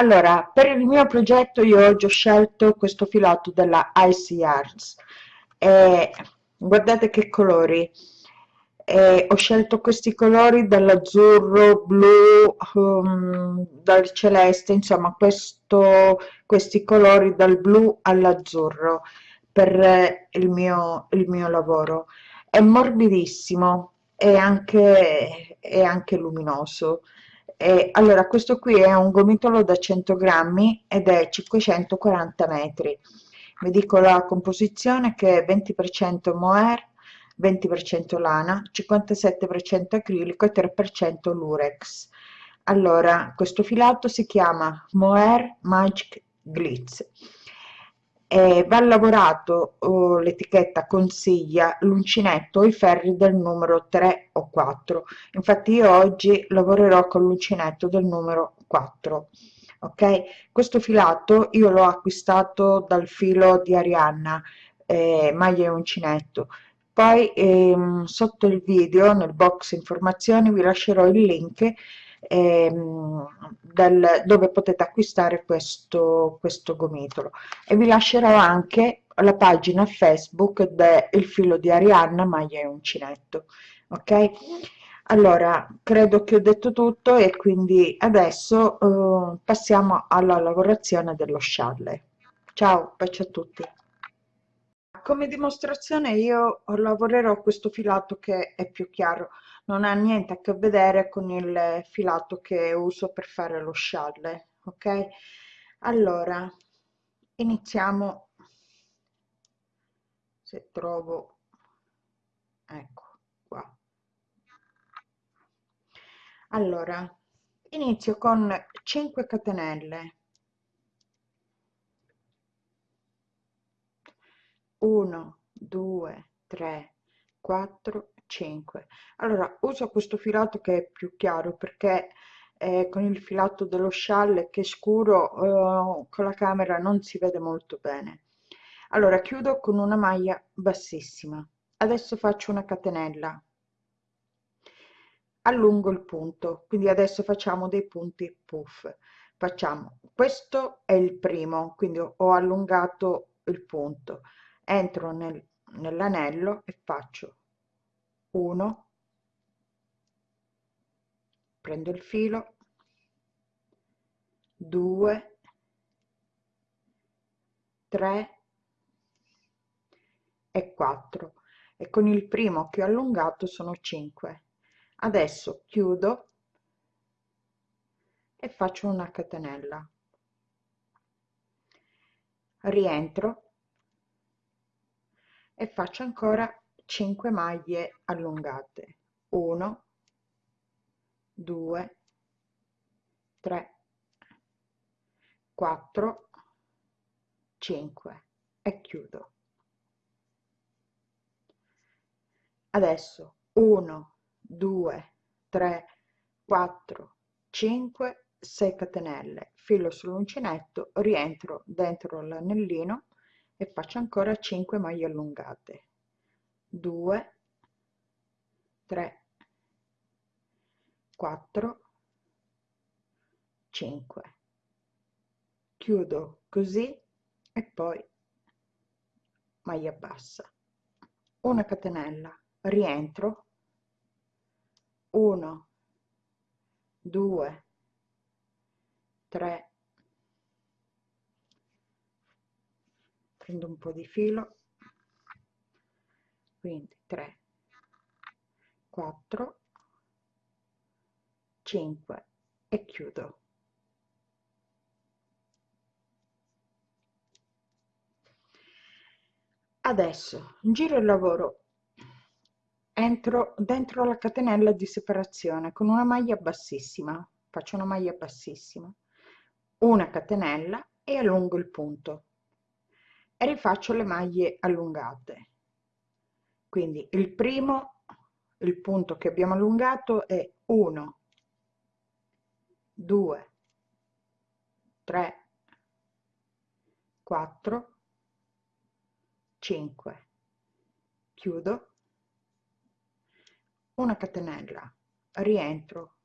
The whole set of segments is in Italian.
allora per il mio progetto io oggi ho scelto questo filato della Icy Yarns e guardate che colori. E ho scelto questi colori dall'azzurro blu um, dal celeste insomma questo questi colori dal blu all'azzurro per il mio il mio lavoro. È morbidissimo e anche è anche luminoso e allora questo qui è un gomitolo da 100 grammi ed è 540 metri. Vi dico la composizione che è 20% mohair 20% lana 57% acrilico e 3% lurex. Allora questo filato si chiama mohair magic glitz e va lavorato oh, l'etichetta consiglia l'uncinetto i ferri del numero 3 o 4 infatti io oggi lavorerò con l'uncinetto del numero 4 ok? Questo filato io l'ho acquistato dal filo di Arianna eh, maglia uncinetto. Poi ehm, sotto il video nel box informazioni vi lascerò il link ehm, del, dove potete acquistare questo, questo gomitolo. E vi lascerò anche la pagina facebook del filo di Arianna maglia e uncinetto ok? Allora credo che ho detto tutto e quindi adesso eh, passiamo alla lavorazione dello scialle ciao bacio a tutti. Come dimostrazione io lavorerò questo filato che è più chiaro non ha niente a che vedere con il filato che uso per fare lo scialle ok? Allora iniziamo. Se trovo ecco qua. Allora inizio con 5 catenelle. 1 2 3 4 5 allora uso questo filato che è più chiaro perché eh, con il filato dello scialle che è scuro eh, con la camera non si vede molto bene. Allora chiudo con una maglia bassissima. Adesso faccio una catenella. Allungo il punto quindi adesso facciamo dei punti puff. Facciamo questo è il primo quindi ho allungato il punto. Entro nel, nell'anello e faccio 1 prendo il filo. 2 3 e 4 e con il primo che ho allungato sono 5 adesso chiudo e faccio una catenella. Rientro e faccio ancora 5 maglie allungate. 1 2 3 4 5 e chiudo. Adesso 1 2 3 4 5 6 catenelle. Filo sull'uncinetto rientro dentro l'anellino e faccio ancora 5 maglie allungate 2 3 4 5 chiudo così e poi maglia bassa. Una catenella rientro. 1 2 3 prendo un po' di filo quindi 3 4 5 e chiudo. Adesso giro il lavoro entro dentro la catenella di separazione con una maglia bassissima faccio una maglia bassissima una catenella e allungo il punto e rifaccio le maglie allungate quindi il primo il punto che abbiamo allungato è 1 2 3 4 5 chiudo. Una catenella. Rientro.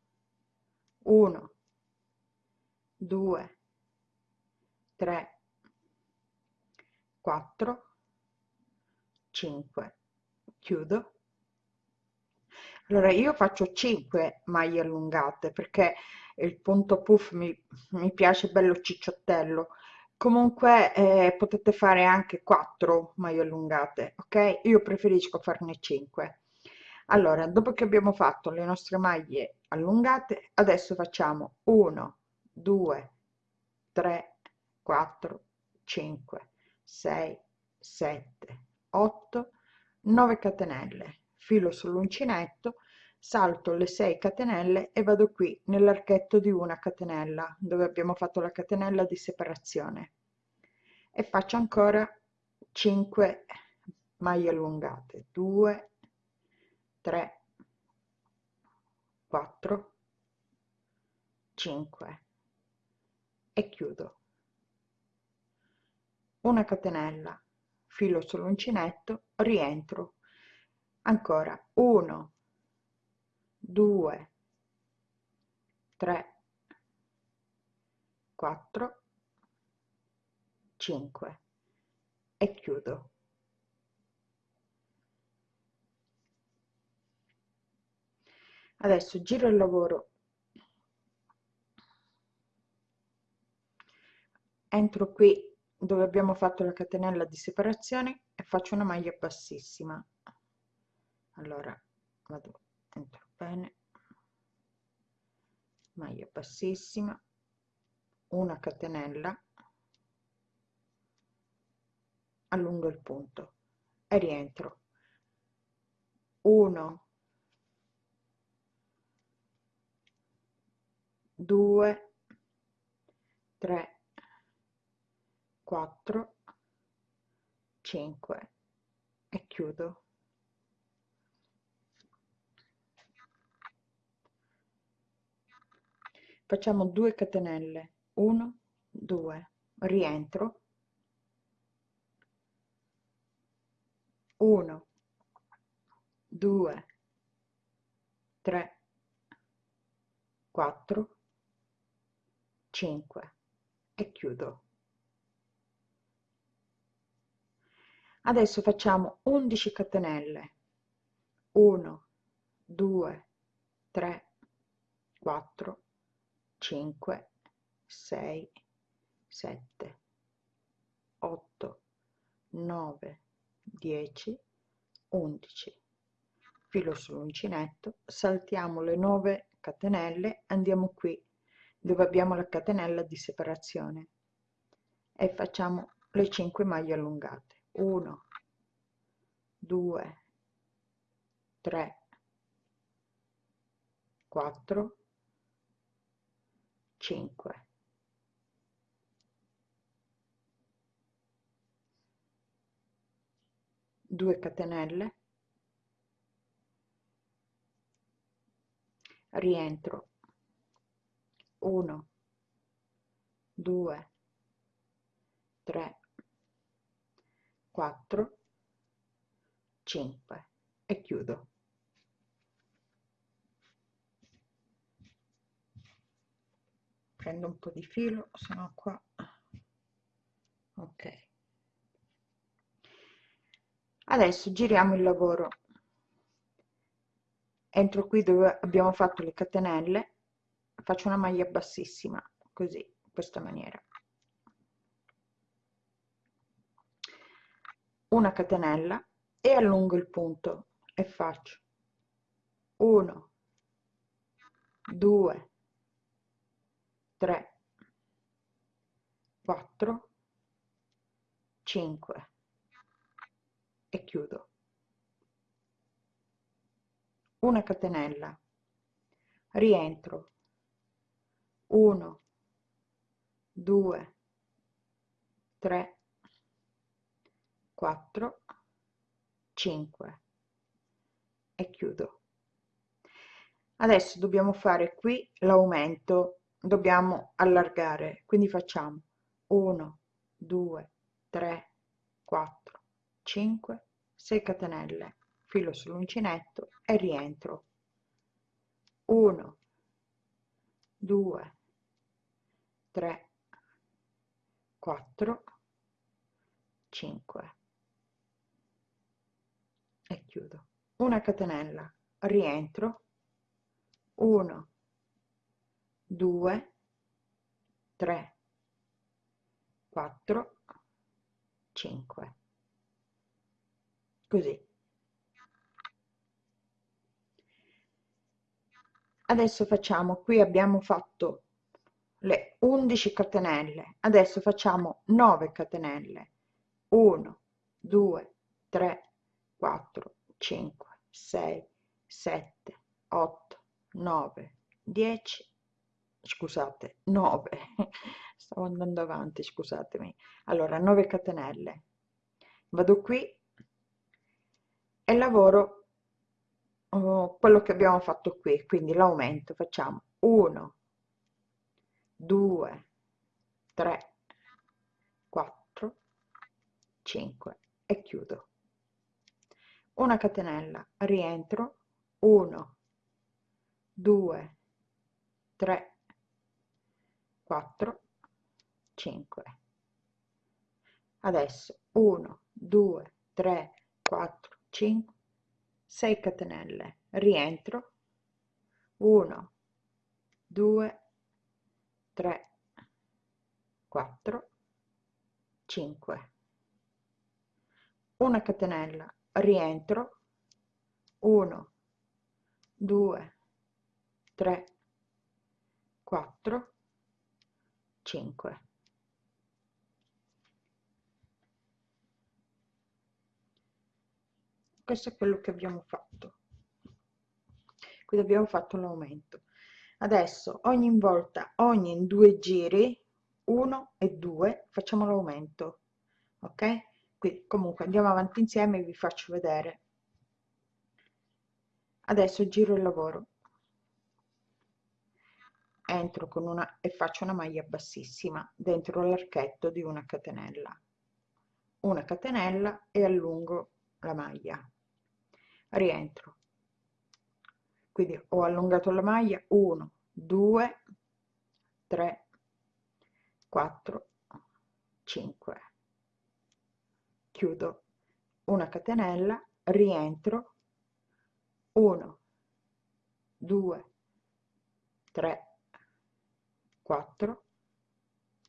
1 2 3 4 5 chiudo. Allora io faccio 5 maglie allungate perché il punto puff mi, mi piace bello cicciottello comunque eh, potete fare anche 4 maglie allungate ok? Io preferisco farne 5 allora dopo che abbiamo fatto le nostre maglie allungate adesso facciamo 1 2 3 4 5 6 7 8 9 catenelle. Filo sull'uncinetto salto le 6 catenelle e vado qui nell'archetto di una catenella dove abbiamo fatto la catenella di separazione. E faccio ancora 5 maglie allungate. 2 3 4 5 e chiudo. Una catenella filo sull'uncinetto rientro. Ancora 1 2 3 4 5 e chiudo. Adesso giro il lavoro. Entro qui dove abbiamo fatto la catenella di separazione e faccio una maglia bassissima. Allora vado entro bene. Maglia bassissima. Una catenella. Allungo il punto e rientro. 1 2 3 4 5 e chiudo. Facciamo 2 catenelle. 1 2 rientro. 1 2 3 4 5 e chiudo adesso facciamo 11 catenelle. 1 2 3 4 5 6 7 8 9 10 11 filo sull'uncinetto saltiamo le 9 catenelle andiamo qui dove abbiamo la catenella di separazione e facciamo le 5 maglie allungate 1 2 3 4 5 2 catenelle. Rientro. 1 2 3 4 5 e chiudo. Prendo un po' di filo se no qua. Ok. Adesso giriamo il lavoro. Entro qui dove abbiamo fatto le catenelle. Faccio una maglia bassissima così in questa maniera una catenella e allungo il punto e faccio 1 2 3 4 5 e chiudo. Una catenella rientro. 1 2 3 4 5 e chiudo. Adesso dobbiamo fare qui l'aumento. Dobbiamo allargare. Quindi facciamo 1 2 3 4 5 6 catenelle. Filo sull'uncinetto e rientro. 1 2 3 4 5 e chiudo. Una catenella. Rientro. 1 2 3 4 5 così. Adesso facciamo qui abbiamo fatto le 11 catenelle. Adesso facciamo 9 catenelle. 1 2 3 4 5 6 7 8 9 10 scusate 9 stavo andando avanti scusatemi. Allora 9 catenelle. Vado qui e lavoro uh, quello che abbiamo fatto qui. Quindi l'aumento facciamo 1 2 3 4 5 e chiudo una catenella rientro 1 2 3 4 5 adesso 1 2 3 4 5 6 catenelle rientro 1 2 3 4 5 una catenella rientro. 1 2 3 4 5 questo è quello che abbiamo fatto. Quindi abbiamo fatto l'aumento adesso ogni volta ogni due giri 1 e 2 facciamo l'aumento ok quindi comunque andiamo avanti insieme e vi faccio vedere. Adesso giro il lavoro. Entro con una e faccio una maglia bassissima dentro l'archetto di una catenella. Una catenella e allungo la maglia. Rientro. Quindi ho allungato la maglia. 1 2 3 4 5 chiudo. Una catenella rientro. 1 2 3 4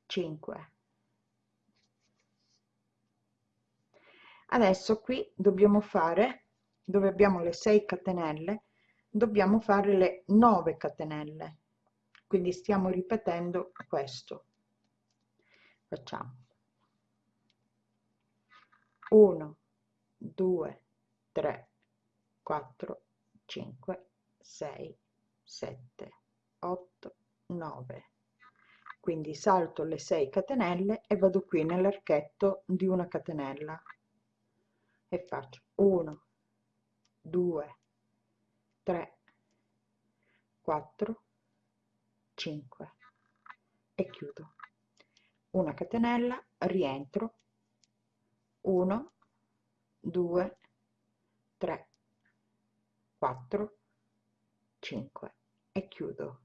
5 adesso qui dobbiamo fare dove abbiamo le 6 catenelle dobbiamo fare le 9 catenelle. Quindi stiamo ripetendo questo. Facciamo 1 2 3 4 5 6 7 8 9 quindi salto le 6 catenelle e vado qui nell'archetto di una catenella. E faccio 1 2 3 4 5 e chiudo. Una catenella rientro 1 2 3 4 5 e chiudo.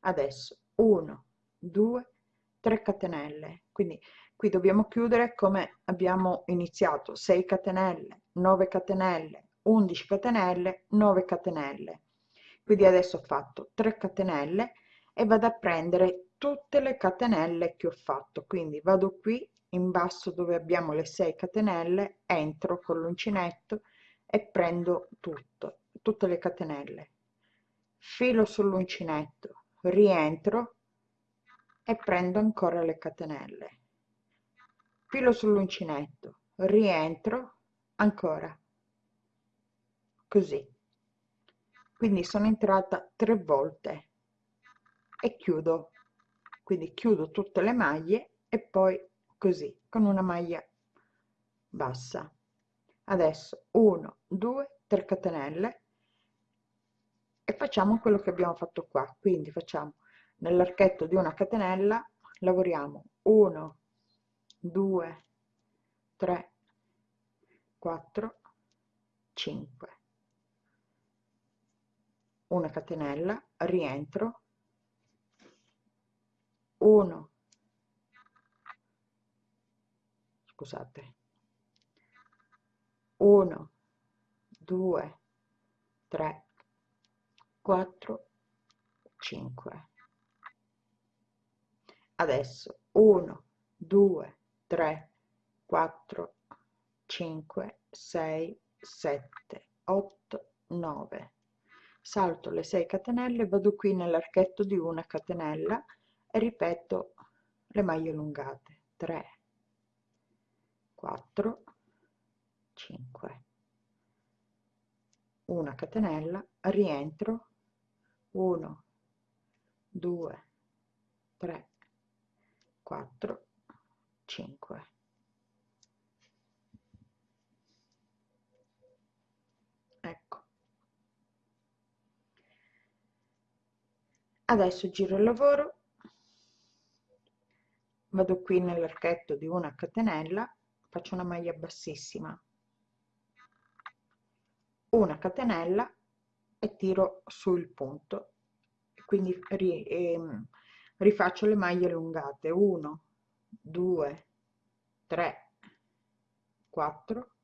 Adesso 1 2 3 catenelle. Quindi qui dobbiamo chiudere come abbiamo iniziato. 6 catenelle 9 catenelle 11 catenelle 9 catenelle. Quindi adesso ho fatto 3 catenelle e vado a prendere tutte le catenelle che ho fatto. Quindi vado qui in basso dove abbiamo le 6 catenelle entro con l'uncinetto e prendo tutto tutte le catenelle. Filo sull'uncinetto rientro e prendo ancora le catenelle. Filo sull'uncinetto rientro ancora. Così. Quindi sono entrata tre volte e chiudo. Quindi chiudo tutte le maglie e poi così con una maglia bassa. Adesso 1 2 3 catenelle e facciamo quello che abbiamo fatto qua. Quindi facciamo nell'archetto di una catenella lavoriamo 1 2 3 4 5 una catenella rientro. 1 scusate. 1 2 3 4 5 adesso 1 2 3 4 5 6 7 8 9 salto le 6 catenelle vado qui nell'archetto di una catenella e ripeto le maglie allungate. 3 4 5 una catenella rientro. 1 2 3 4 5 ecco. Adesso giro il lavoro. Vado qui nell'archetto di una catenella faccio una maglia bassissima. Una catenella e tiro sul punto. Quindi ri, ehm, rifaccio le maglie allungate. 1 2 3 4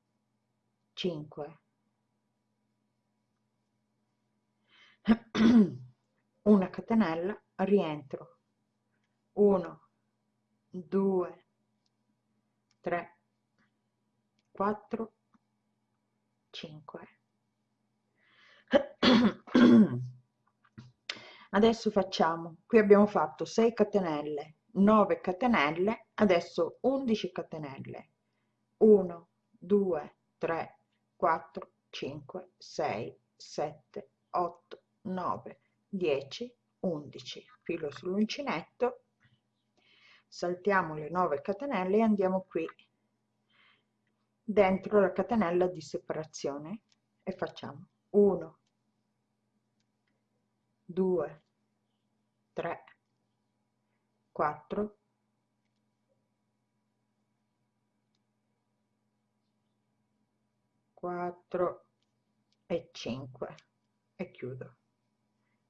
5 una catenella rientro. 1 2 3 4 5 adesso facciamo qui abbiamo fatto 6 catenelle 9 catenelle adesso 11 catenelle. 1 2 3 4 5 6 7 8 9 10 11 filo sull'uncinetto. Saltiamo le 9 catenelle e andiamo qui dentro la catenella di separazione e facciamo 1 2 3 4 4 e 5 e chiudo.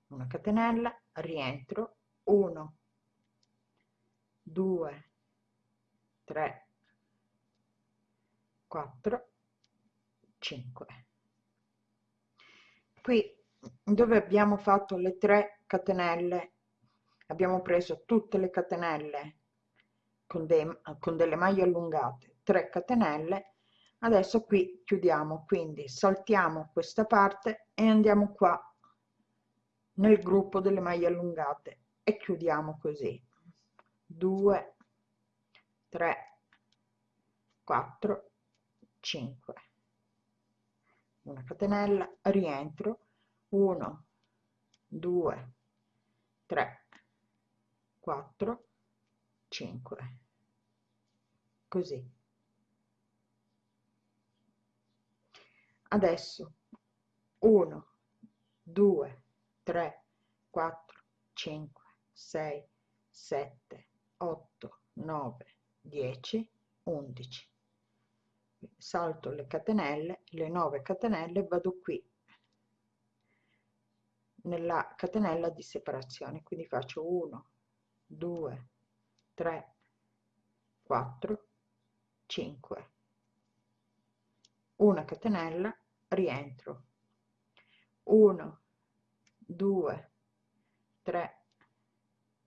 Una catenella rientro 1 2 3 4 5 qui dove abbiamo fatto le 3 catenelle abbiamo preso tutte le catenelle con, dei, con delle maglie allungate 3 catenelle. Adesso qui chiudiamo quindi saltiamo questa parte e andiamo qua nel gruppo delle maglie allungate e chiudiamo così. 2 3 4 5 una catenella rientro. 1 2 3 4 5 così. Adesso 1 2 3 4 5 6 7 8 9 10 11 salto le catenelle le 9 catenelle vado qui nella catenella di separazione. Quindi faccio 1 2 3 4 5 una catenella rientro. 1 2 3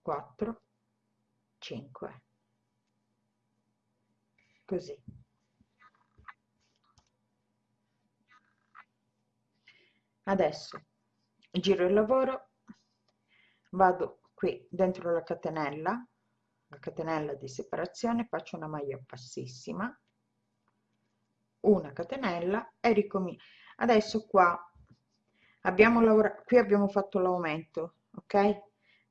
4 5 così adesso giro il lavoro vado qui dentro la catenella la catenella di separazione faccio una maglia bassissima una catenella e ricomincio adesso qua abbiamo lavorato qui abbiamo fatto l'aumento ok?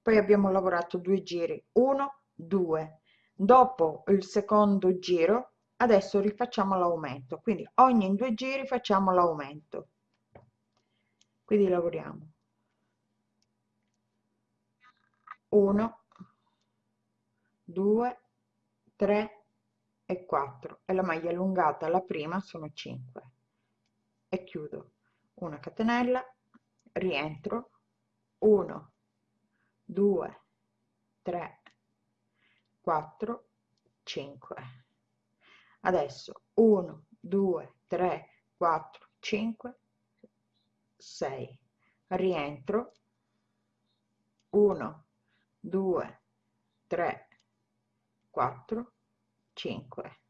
Poi abbiamo lavorato due giri 1 2 dopo il secondo giro adesso rifacciamo l'aumento quindi ogni due giri facciamo l'aumento quindi lavoriamo. 1 2 3 e 4 e la maglia allungata la prima sono 5 e chiudo. Una catenella rientro. 1 2 3 4 5 adesso 1 2 3 4 5 6 rientro. 1 2 3 4 5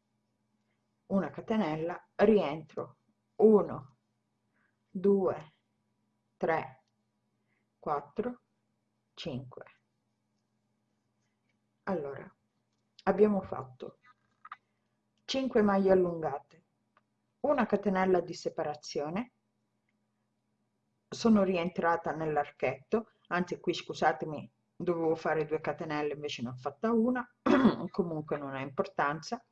una catenella rientro. 1 2 3 4 5 allora abbiamo fatto 5 maglie allungate una catenella di separazione sono rientrata nell'archetto anzi qui scusatemi dovevo fare due catenelle invece ne ho fatta una comunque non ha importanza.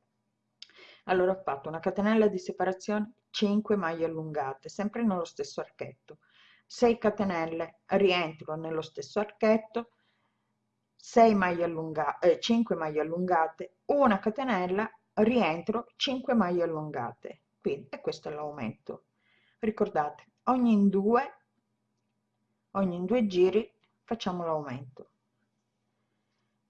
Allora ho fatto una catenella di separazione 5 maglie allungate sempre nello stesso archetto. 6 catenelle rientro nello stesso archetto 6 maglie allungate eh, 5 maglie allungate una catenella rientro 5 maglie allungate. Quindi e questo è l'aumento. Ricordate ogni due ogni due giri facciamo l'aumento.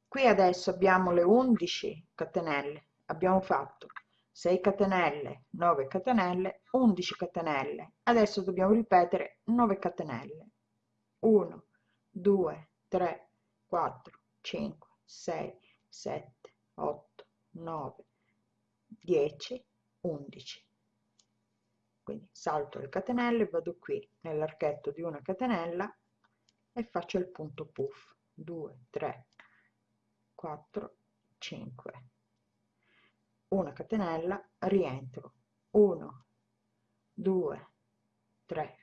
Qui adesso abbiamo le 11 catenelle. Abbiamo fatto 6 catenelle 9 catenelle 11 catenelle. Adesso dobbiamo ripetere 9 catenelle. 1 2 3 4 5 6 7 8 9 10 11 quindi salto le catenelle vado qui nell'archetto di una catenella e faccio il punto puff. 2 3 4 5 una catenella rientro. 1 2 3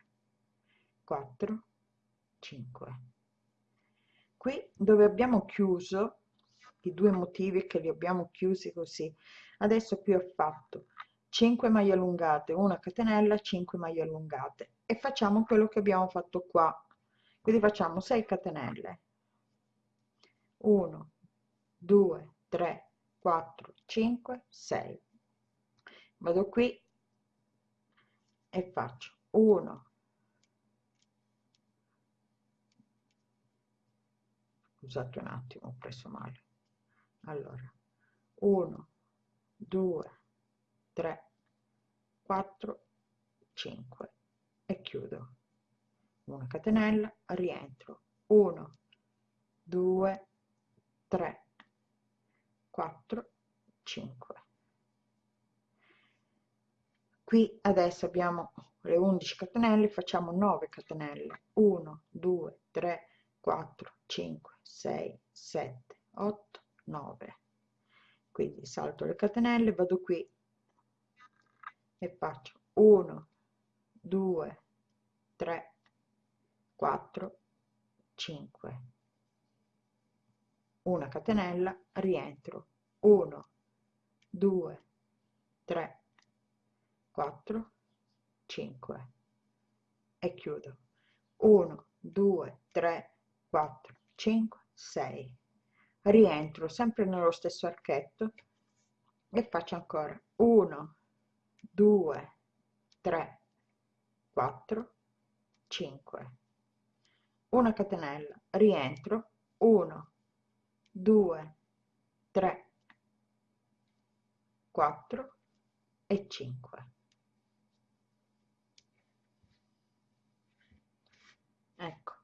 4 5 qui dove abbiamo chiuso i due motivi che li abbiamo chiusi così. Adesso qui ho fatto 5 maglie allungate una catenella 5 maglie allungate. E facciamo quello che abbiamo fatto qua. Quindi facciamo 6 catenelle. 1 2 3 4 5 6 vado qui e faccio 1 scusate un attimo ho preso male. Allora 1 2 3 4 5 e chiudo. Una catenella rientro. 1 2 3 4 5 qui adesso abbiamo le 11 catenelle facciamo 9 catenelle. 1 2 3 4 5 6 7 8 9 quindi salto le catenelle vado qui e faccio 1 2 3 4 5 una catenella rientro. 1 2 3 4 5 e chiudo. 1 2 3 4 5 6 rientro sempre nello stesso archetto e faccio ancora 1 2 3 4 5 una catenella rientro 1 2 3 4 e 5 ecco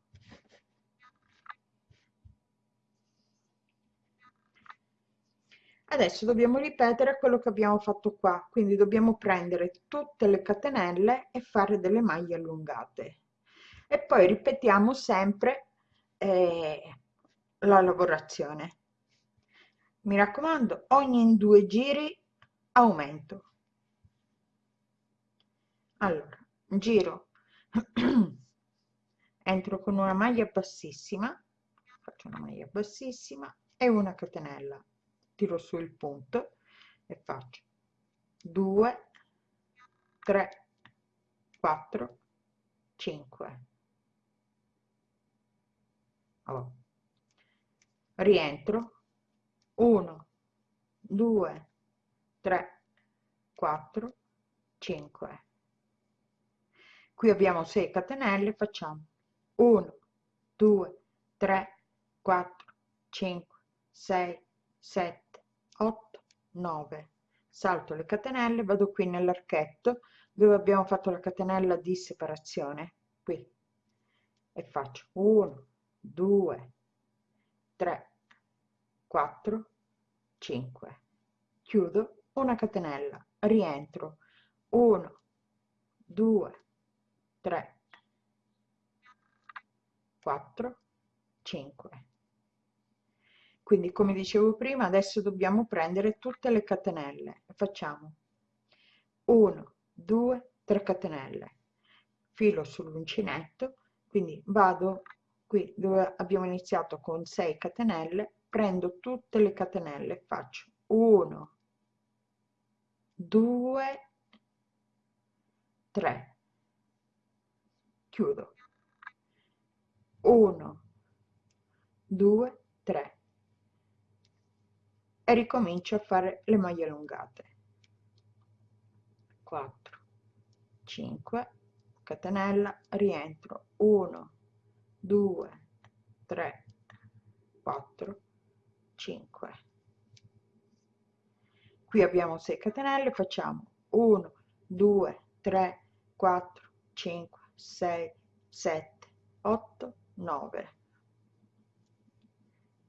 adesso dobbiamo ripetere quello che abbiamo fatto qua quindi dobbiamo prendere tutte le catenelle e fare delle maglie allungate. E poi ripetiamo sempre eh, la lavorazione. Mi raccomando ogni due giri aumento. Allora giro. Entro con una maglia bassissima faccio una maglia bassissima e una catenella tiro su il punto e faccio 2 3 4 5 oh. rientro 1 2 3 4 5 qui abbiamo 6 catenelle facciamo 1 2 3 4 5 6 7 8 9 salto le catenelle vado qui nell'archetto dove abbiamo fatto la catenella di separazione qui. E faccio 1 2 3 4 5 chiudo una catenella rientro. 1 2 3 4 5 quindi come dicevo prima adesso dobbiamo prendere tutte le catenelle. Facciamo 1 2 3 catenelle. Filo sull'uncinetto. Quindi vado qui dove abbiamo iniziato con 6 catenelle prendo tutte le catenelle faccio 1 2 3 chiudo. 1 2 3 e ricomincio a fare le maglie allungate. 4 5 catenella rientro. 1 2 3 4 5 qui abbiamo 6 catenelle facciamo 1 2 3 4 5 6 7 8 9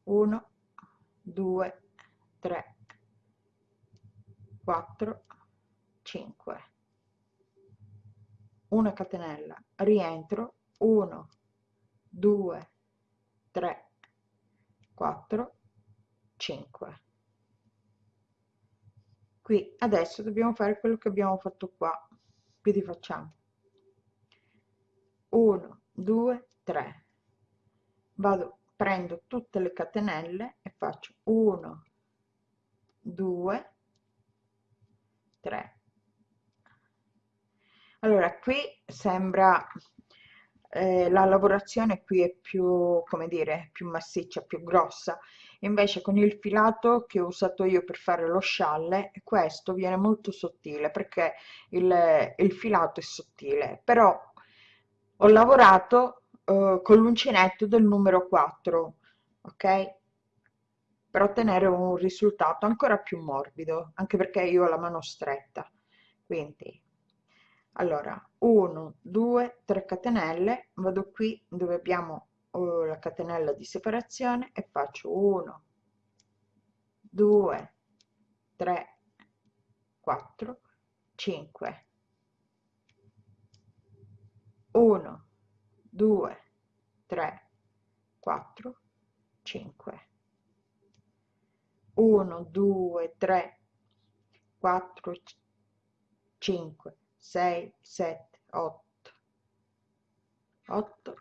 1 2 3 4 5 una catenella rientro 1 2 3 4 5 qui adesso dobbiamo fare quello che abbiamo fatto qua. Quindi facciamo? 1 2 3 vado prendo tutte le catenelle e faccio 1 2 3 allora qui sembra eh, la lavorazione qui è più come dire più massiccia più grossa. Invece con il filato che ho usato io per fare lo scialle questo viene molto sottile perché il, il filato è sottile. Però ho lavorato eh, con l'uncinetto del numero 4 ok per ottenere un risultato ancora più morbido anche perché io ho la mano stretta. Quindi allora 1 2 3 catenelle vado qui dove abbiamo oh, la catenella di separazione e faccio 1 2 3 4 5 1 2 3 4 5 1 2 3 4 5 6 7 8 8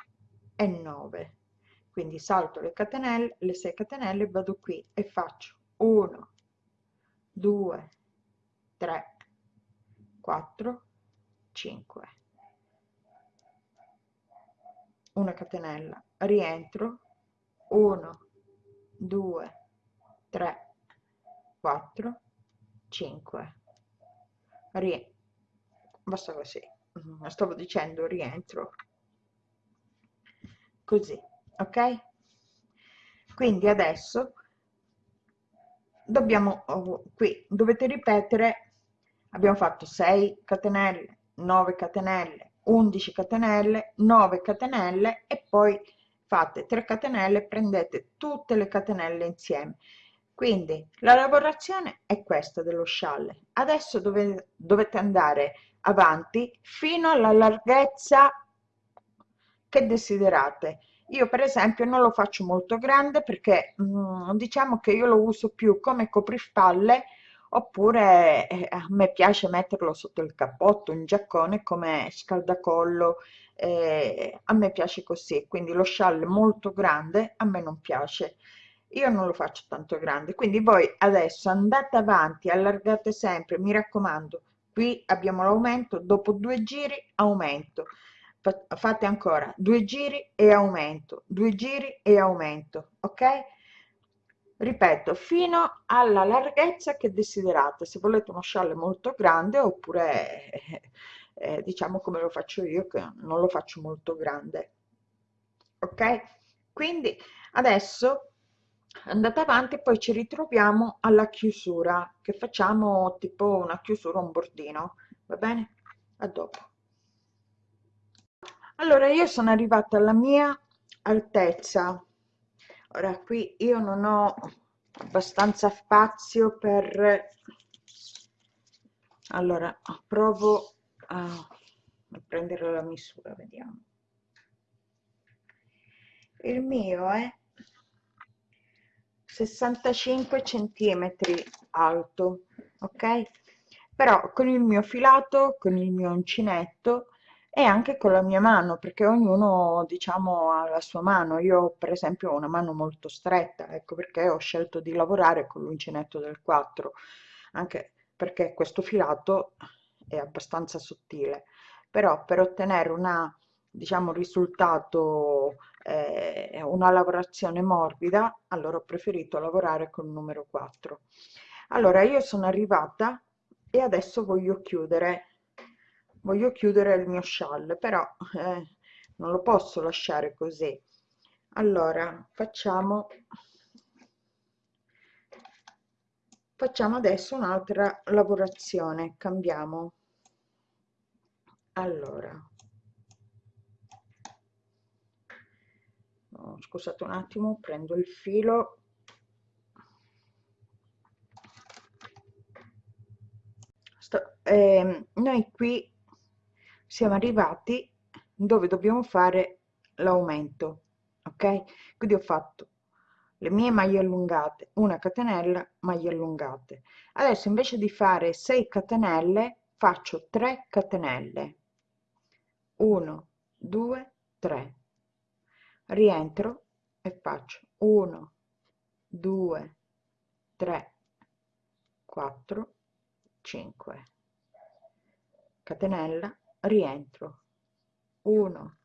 e 9 quindi salto le catenelle le 6 catenelle vado qui e faccio 1 2 3 4 5 una catenella. Rientro. 1 2 3 4 5 rientro basta così mm, stavo dicendo rientro. Così ok? Quindi adesso dobbiamo oh, qui dovete ripetere abbiamo fatto 6 catenelle 9 catenelle 11 catenelle 9 catenelle e poi fate 3 catenelle prendete tutte le catenelle insieme quindi la lavorazione è questa dello scialle. Adesso dove, dovete andare avanti fino alla larghezza che desiderate. Io per esempio non lo faccio molto grande perché mm, diciamo che io lo uso più come coprispalle oppure eh, a me piace metterlo sotto il cappotto un giaccone come scaldacollo eh, a me piace così. Quindi lo scialle molto grande a me non piace io non lo faccio tanto grande quindi voi adesso andate avanti allargate sempre mi raccomando qui abbiamo l'aumento dopo due giri aumento. Fate ancora due giri e aumento due giri e aumento ok? Ripeto fino alla larghezza che desiderate se volete uno scialle molto grande oppure eh, eh, diciamo come lo faccio io che non lo faccio molto grande ok? Quindi adesso andate avanti poi ci ritroviamo alla chiusura che facciamo tipo una chiusura un bordino va bene? A dopo. Allora io sono arrivata alla mia altezza. Ora qui io non ho abbastanza spazio per allora provo a prendere la misura vediamo. Il mio è 65 centimetri alto ok? Però con il mio filato con il mio uncinetto e anche con la mia mano perché ognuno diciamo ha la sua mano. Io per esempio ho una mano molto stretta ecco perché ho scelto di lavorare con l'uncinetto del 4 anche perché questo filato è abbastanza sottile. Però per ottenere una diciamo risultato eh, una lavorazione morbida allora ho preferito lavorare con il numero 4 allora io sono arrivata e adesso voglio chiudere voglio chiudere il mio scialle però eh, non lo posso lasciare così. Allora facciamo facciamo adesso un'altra lavorazione cambiamo. Allora oh, scusate un attimo prendo il filo. Sto, eh, noi qui siamo arrivati dove dobbiamo fare l'aumento ok? Quindi ho fatto le mie maglie allungate una catenella maglie allungate. Adesso invece di fare 6 catenelle faccio 3 catenelle. 1 2 3 rientro e faccio 1 2 3 4 5 catenella rientro. 1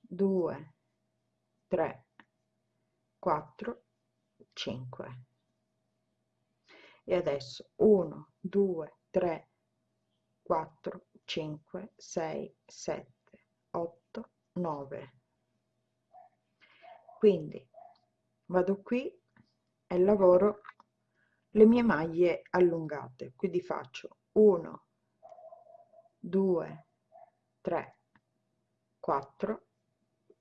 2 3 4 5 e adesso 1 2 3 4 5 6 7 8 9 quindi vado qui e lavoro le mie maglie allungate. Quindi faccio 1 2 3 4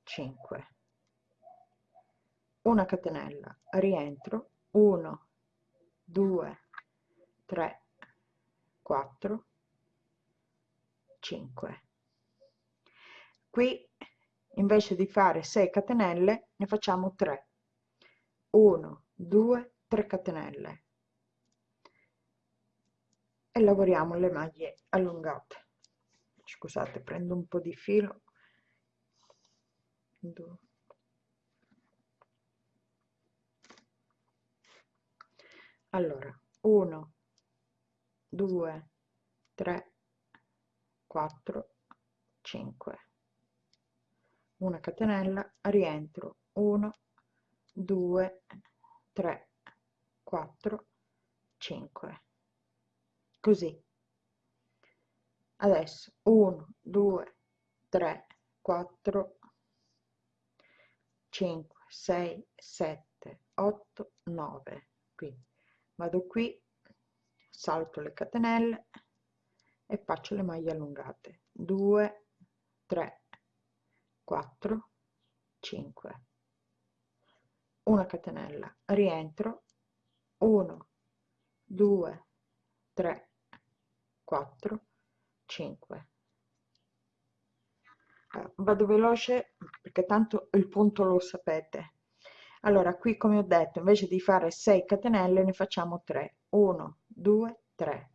5 una catenella rientro 1 2 3 4 5 qui invece di fare 6 catenelle ne facciamo 3 1 2 3 catenelle. E lavoriamo le maglie allungate. Scusate prendo un po di filo. Allora 1 2 3 4 5 una catenella rientro 1 2 3 4 5 così. Adesso 1 2 3 4 5 6 7 8 9 quindi vado qui salto le catenelle e faccio le maglie allungate. 2 3 4 5 una catenella rientro. 1 2 3 4 5 vado veloce perché tanto il punto lo sapete. Allora qui come ho detto invece di fare 6 catenelle ne facciamo 3 1 2 3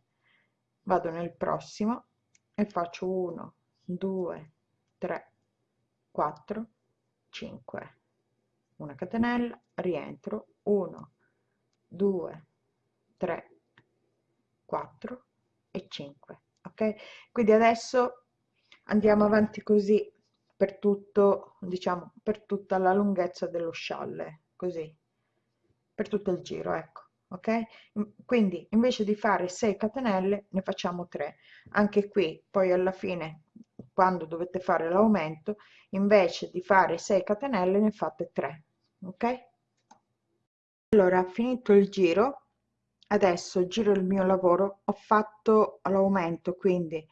vado nel prossimo e faccio 1 2 3 4 5 una catenella rientro 1 2 3 4 e 5 ok? Quindi adesso andiamo avanti così per tutto diciamo per tutta la lunghezza dello scialle così per tutto il giro ecco ok? Quindi invece di fare 6 catenelle ne facciamo 3 anche qui poi alla fine quando dovete fare l'aumento invece di fare 6 catenelle ne fate 3 ok? Allora finito il giro adesso giro il mio lavoro. Ho fatto l'aumento quindi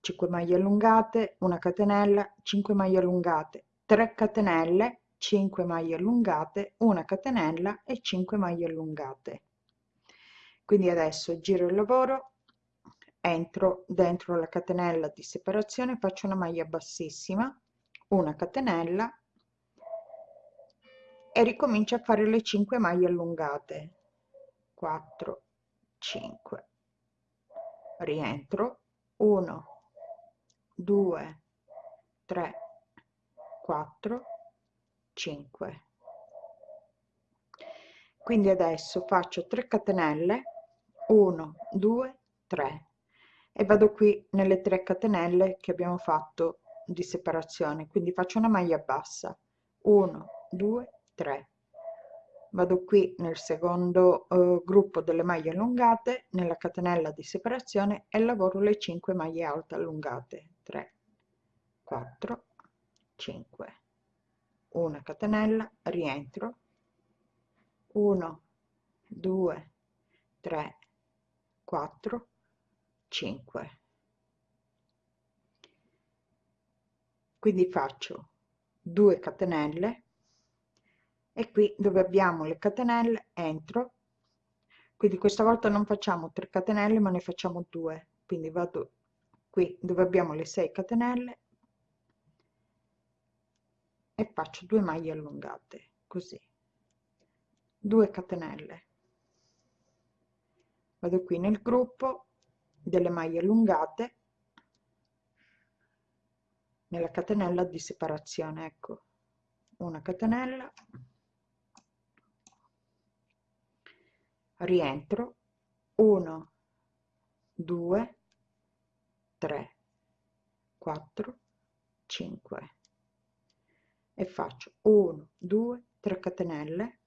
5 maglie allungate una catenella 5 maglie allungate 3 catenelle 5 maglie allungate una catenella e 5 maglie allungate. Quindi adesso giro il lavoro entro dentro la catenella di separazione faccio una maglia bassissima una catenella e ricomincio a fare le 5 maglie allungate. 4 5 rientro. 1 2 3 4 5 quindi adesso faccio 3 catenelle. 1 2 3 e vado qui nelle 3 catenelle che abbiamo fatto di separazione quindi faccio una maglia bassa. 1 2 3 vado qui nel secondo eh, gruppo delle maglie allungate nella catenella di separazione e lavoro le 5 maglie alte allungate. 3 4 5 una catenella rientro. 1 2 3 4 5 quindi faccio 2 catenelle e qui dove abbiamo le catenelle entro. Quindi questa volta non facciamo 3 catenelle ma ne facciamo 2 quindi vado qui dove abbiamo le 6 catenelle e faccio 2 maglie allungate così. 2 catenelle. Vado qui nel gruppo delle maglie allungate nella catenella di separazione ecco. Una catenella. Rientro. 1 2 3 4 5 e faccio 1 2 3 catenelle.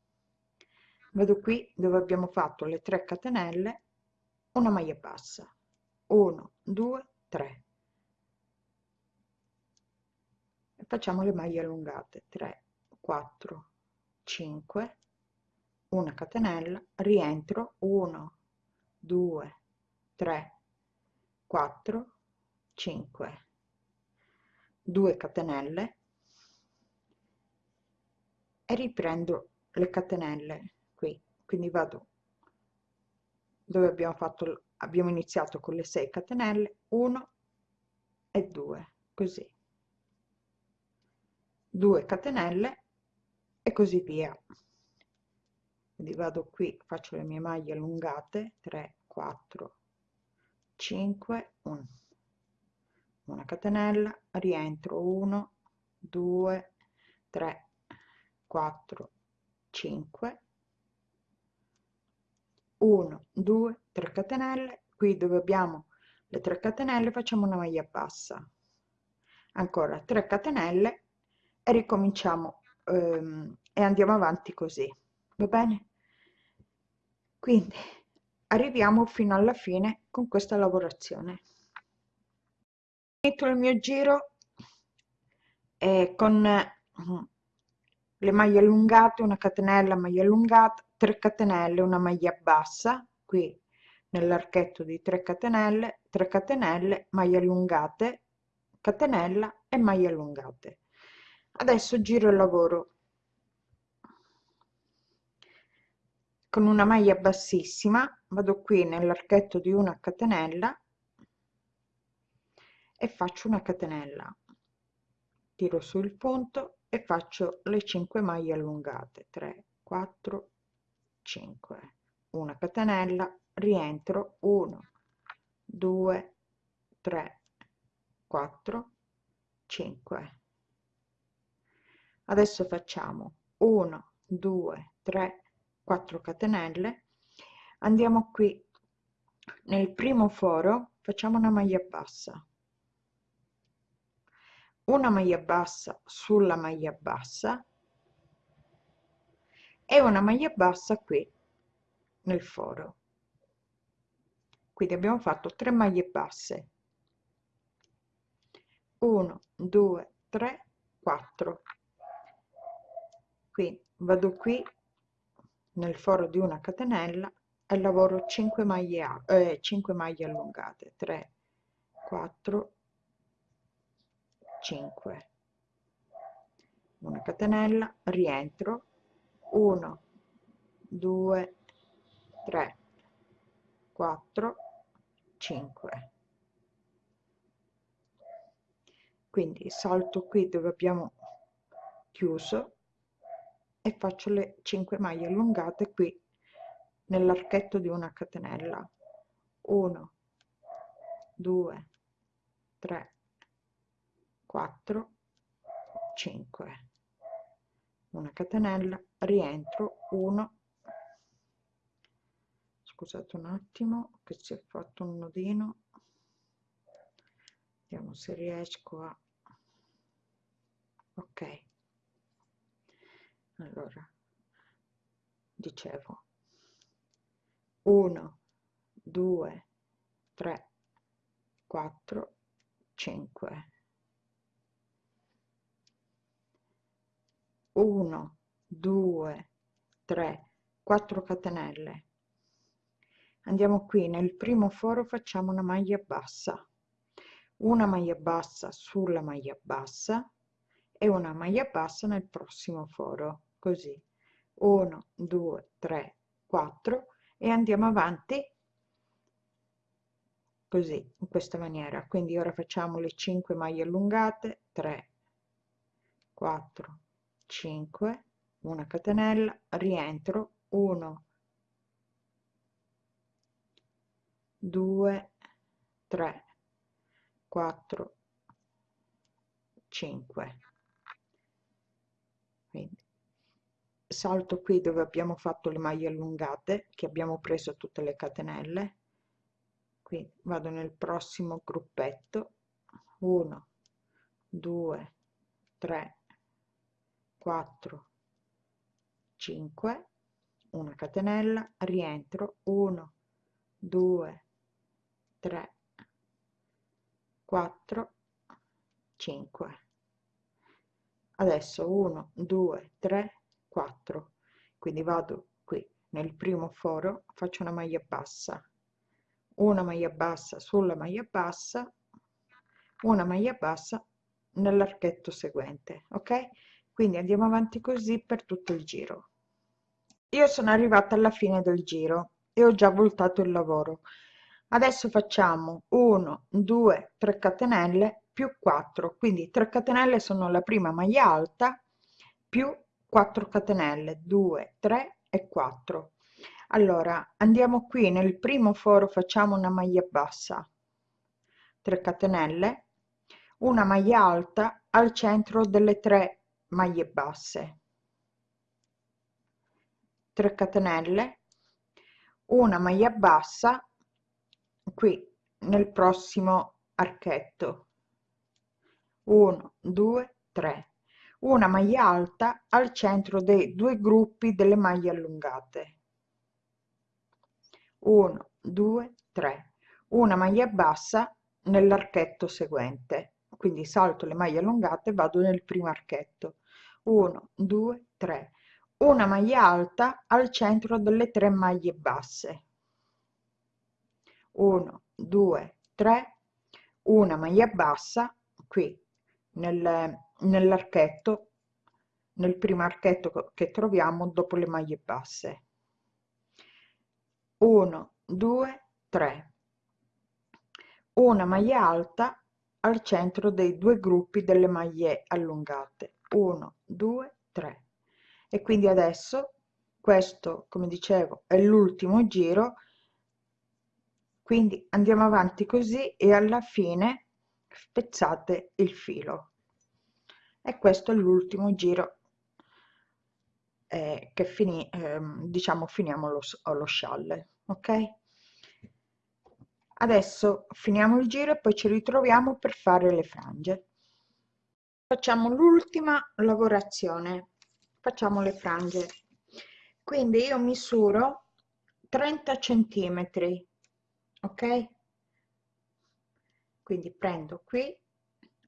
Vado qui dove abbiamo fatto le 3 catenelle una maglia bassa 1 2 3 e facciamo le maglie allungate. 3 4 5 una catenella. Rientro. 1 2 3 4 5 2 catenelle. E riprendo le catenelle qui. Quindi vado dove abbiamo fatto abbiamo iniziato con le 6 catenelle 1 e 2 così. 2 catenelle e così via. Quindi vado qui faccio le mie maglie allungate 3 4 5 1 una catenella rientro 1 2 3 4 5 1 2 3 catenelle. Qui dove abbiamo le 3 catenelle facciamo una maglia bassa. Ancora 3 catenelle e ricominciamo ehm, e andiamo avanti così. Va bene? Quindi arriviamo fino alla fine con questa lavorazione. Finito il mio giro eh, con le maglie allungate una catenella maglia allungata 3 catenelle una maglia bassa qui nell'archetto di 3 catenelle 3 catenelle maglie allungate catenella e maglie allungate. Adesso giro il lavoro. Con una maglia bassissima vado qui nell'archetto di una catenella e faccio una catenella. Tiro sul punto e faccio le 5 maglie allungate. 3 4 5 una catenella rientro. 1 2 3 4 5 adesso facciamo 1 2 3 4 catenelle. Andiamo qui. Nel primo foro facciamo una maglia bassa una maglia bassa sulla maglia bassa e una maglia bassa qui nel foro. Quindi abbiamo fatto 3 maglie basse. 1 2 3 4 qui vado qui nel foro di una catenella e lavoro 5 maglie, eh, 5 maglie allungate. 3 4 5 una catenella rientro. 1 2 3 4 5 quindi salto qui dove abbiamo chiuso e faccio le 5 maglie allungate qui nell'archetto di una catenella. 1 2 3 4 5 una catenella rientro 1 scusate un attimo che si è fatto un nodino. Vediamo se riesco a ok. Allora dicevo 1 2 3 4 5 1 2 3 4 catenelle. Andiamo qui. Nel primo foro facciamo una maglia bassa. Una maglia bassa sulla maglia bassa e una maglia bassa nel prossimo foro. Così. 1 2 3 4 e andiamo avanti. Così in questa maniera. Quindi ora facciamo le 5 maglie allungate. 3 4 5 una catenella rientro 1 2 3 4 5 quindi salto qui dove abbiamo fatto le maglie allungate che abbiamo preso tutte le catenelle. Qui vado nel prossimo gruppetto. 1 2 3 4 5 una catenella rientro 1 2 3 4 5 adesso 1 2 3 4 quindi vado qui nel primo foro faccio una maglia bassa. Una maglia bassa sulla maglia bassa una maglia bassa nell'archetto seguente ok quindi andiamo avanti così per tutto il giro. Io sono arrivata alla fine del giro e ho già voltato il lavoro. Adesso facciamo 1 2 3 catenelle più 4 quindi 3 catenelle sono la prima maglia alta più 4 catenelle 2 3 e 4 allora andiamo qui. Nel primo foro facciamo una maglia bassa 3 catenelle una maglia alta al centro delle tre maglie basse. 3 catenelle. Una maglia bassa qui nel prossimo archetto. 1 2 3 una maglia alta al centro dei due gruppi delle maglie allungate. 1 2 3 una maglia bassa nell'archetto seguente. Quindi salto le maglie allungate vado nel primo archetto 1 2 3 una maglia alta al centro delle tre maglie basse. 1 2 3 una maglia bassa qui nel, nell'archetto nel primo archetto che troviamo dopo le maglie basse. 1 2 3 una maglia alta al centro dei due gruppi delle maglie allungate 1 2 3 e quindi adesso questo come dicevo è l'ultimo giro. Quindi andiamo avanti così e alla fine spezzate il filo. E questo è l'ultimo giro eh, che fini, eh, diciamo finiamo lo, lo scialle ok? Adesso finiamo il giro e poi ci ritroviamo per fare le frange facciamo l'ultima lavorazione. Facciamo le frange. Quindi io misuro 30 centimetri ok? Quindi prendo qui.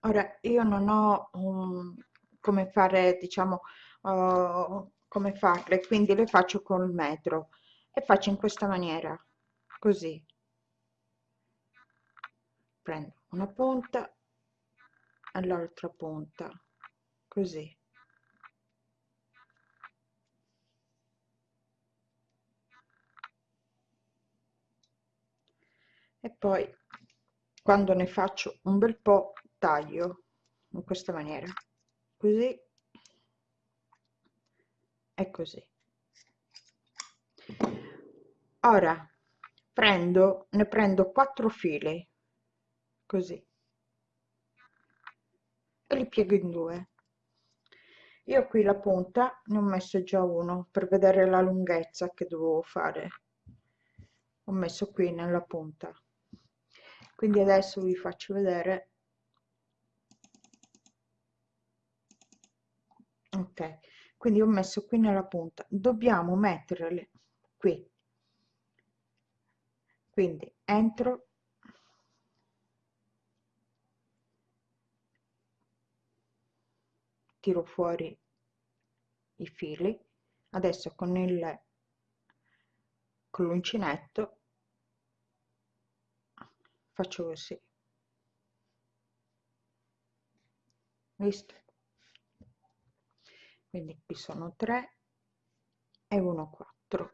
Ora io non ho um, come fare diciamo uh, come farle quindi le faccio col metro e faccio in questa maniera così. Prendo una punta e l'altra punta così. E poi quando ne faccio un bel po' taglio in questa maniera. Così. E così. Ora prendo ne prendo quattro fili così e li piego in due. Io qui la punta ne ho messo già uno per vedere la lunghezza che dovevo fare. Ho messo qui nella punta. Quindi adesso vi faccio vedere. Ok quindi ho messo qui nella punta. Dobbiamo metterle qui. Quindi entro tiro fuori i fili. Adesso con il con l'uncinetto faccio così. Visto? Quindi qui sono 3 e 1 4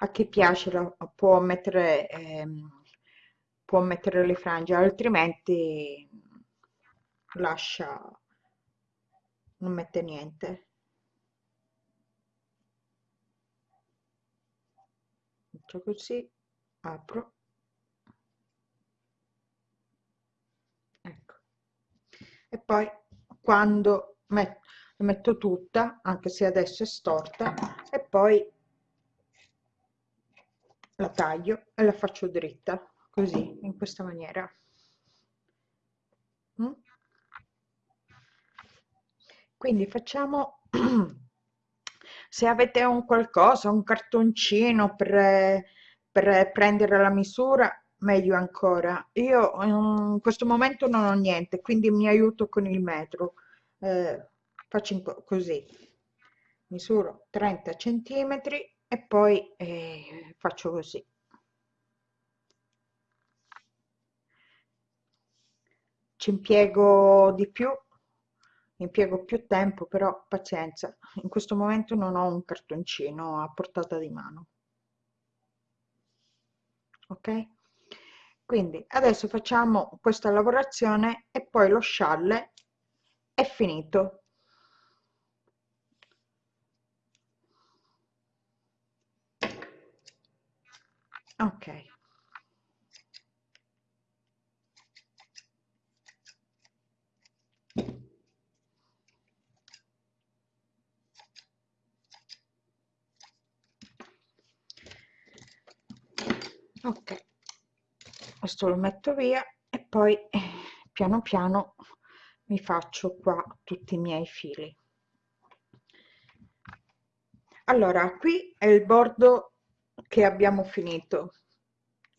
a chi piace la, può mettere ehm, può mettere le frange altrimenti lascia non mette niente. Faccio così apro. Ecco. E poi quando metto, metto tutta anche se adesso è storta e poi la taglio e la faccio dritta così in questa maniera quindi facciamo se avete un qualcosa un cartoncino per, per prendere la misura meglio ancora. Io in questo momento non ho niente quindi mi aiuto con il metro. Eh, faccio così. Misuro 30 centimetri e poi eh, faccio così. Ci impiego di più impiego più tempo però pazienza. In questo momento non ho un cartoncino a portata di mano. Ok? Quindi adesso facciamo questa lavorazione e poi lo scialle è finito. Ok ok. Questo lo metto via e poi eh, piano piano mi faccio qua tutti i miei fili. Allora qui è il bordo che abbiamo finito.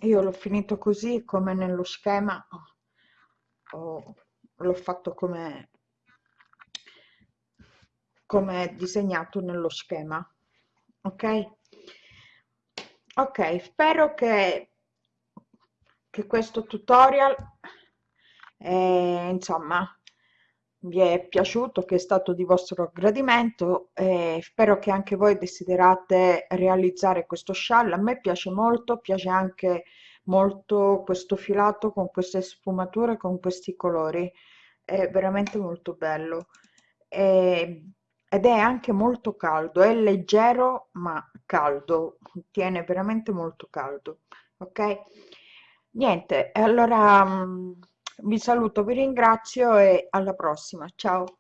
Io l'ho finito così come nello schema l'ho fatto come come disegnato nello schema. Ok ok spero che che questo tutorial eh, insomma vi è piaciuto che è stato di vostro gradimento e spero che anche voi desiderate realizzare questo scialle a me piace molto piace anche molto questo filato con queste sfumature con questi colori. È veramente molto bello. E, ed è anche molto caldo è leggero ma caldo tiene veramente molto caldo ok? Niente allora mm, vi saluto vi ringrazio e alla prossima ciao